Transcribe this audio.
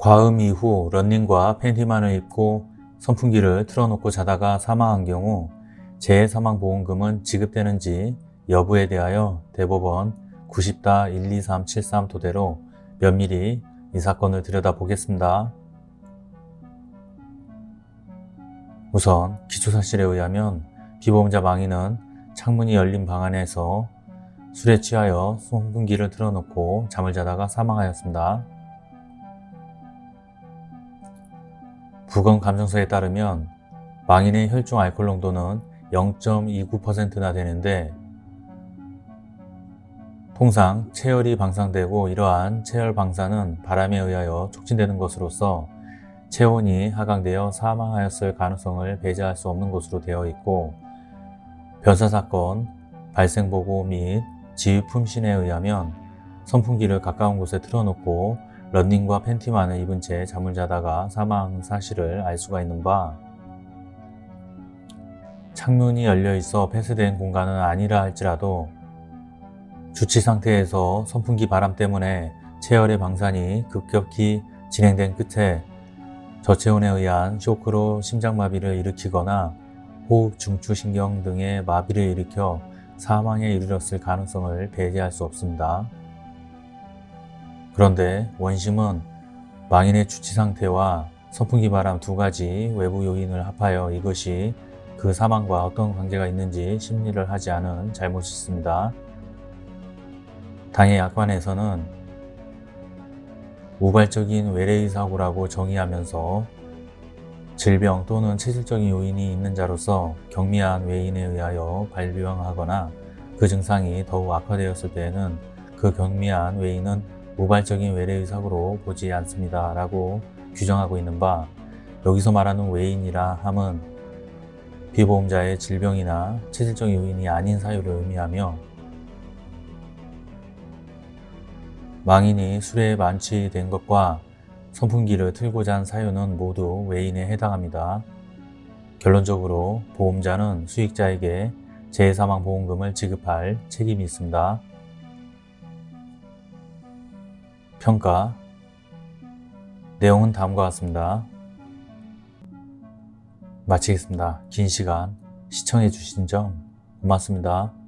과음 이후 런닝과 팬티만을 입고 선풍기를 틀어놓고 자다가 사망한 경우 재해사망보험금은 지급되는지 여부에 대하여 대법원 90-12373 토대로 면밀히 이 사건을 들여다보겠습니다. 우선 기초사실에 의하면 피보험자 망인은 창문이 열린 방 안에서 술에 취하여 선풍기를 틀어놓고 잠을 자다가 사망하였습니다. 부검 감정서에 따르면 망인의 혈중 알코올 농도는 0.29%나 되는데 통상 체열이 방상되고 이러한 체열 방사는 바람에 의하여 촉진되는 것으로서 체온이 하강되어 사망하였을 가능성을 배제할 수 없는 것으로 되어 있고 변사사건, 발생보고 및 지휘 품신에 의하면 선풍기를 가까운 곳에 틀어놓고 런닝과 팬티만을 입은 채 잠을 자다가 사망 사실을 알 수가 있는 바 창문이 열려 있어 폐쇄된 공간은 아니라 할지라도 주치 상태에서 선풍기 바람 때문에 체열의 방산이 급격히 진행된 끝에 저체온에 의한 쇼크로 심장마비를 일으키거나 호흡 중추신경 등의 마비를 일으켜 사망에 이르렀을 가능성을 배제할 수 없습니다. 그런데 원심은 망인의 주치 상태와 선풍기 바람 두 가지 외부 요인을 합하여 이것이 그 사망과 어떤 관계가 있는지 심리를 하지 않은 잘못이 있습니다. 당의 약관에서는 우발적인 외래의 사고라고 정의하면서 질병 또는 체질적인 요인이 있는 자로서 경미한 외인에 의하여 발병하거나 그 증상이 더욱 악화되었을 때에는 그 경미한 외인은 우발적인 외래의 사고로 보지 않습니다 라고 규정하고 있는 바 여기서 말하는 외인이라 함은 비보험자의 질병이나 체질적 요인이 아닌 사유를 의미하며 망인이 술에 만취된 것과 선풍기를 틀고 잔 사유는 모두 외인에 해당합니다. 결론적으로 보험자는 수익자에게 재해사망보험금을 지급할 책임이 있습니다. 평가 내용은 다음과 같습니다. 마치겠습니다. 긴 시간 시청해 주신 점 고맙습니다.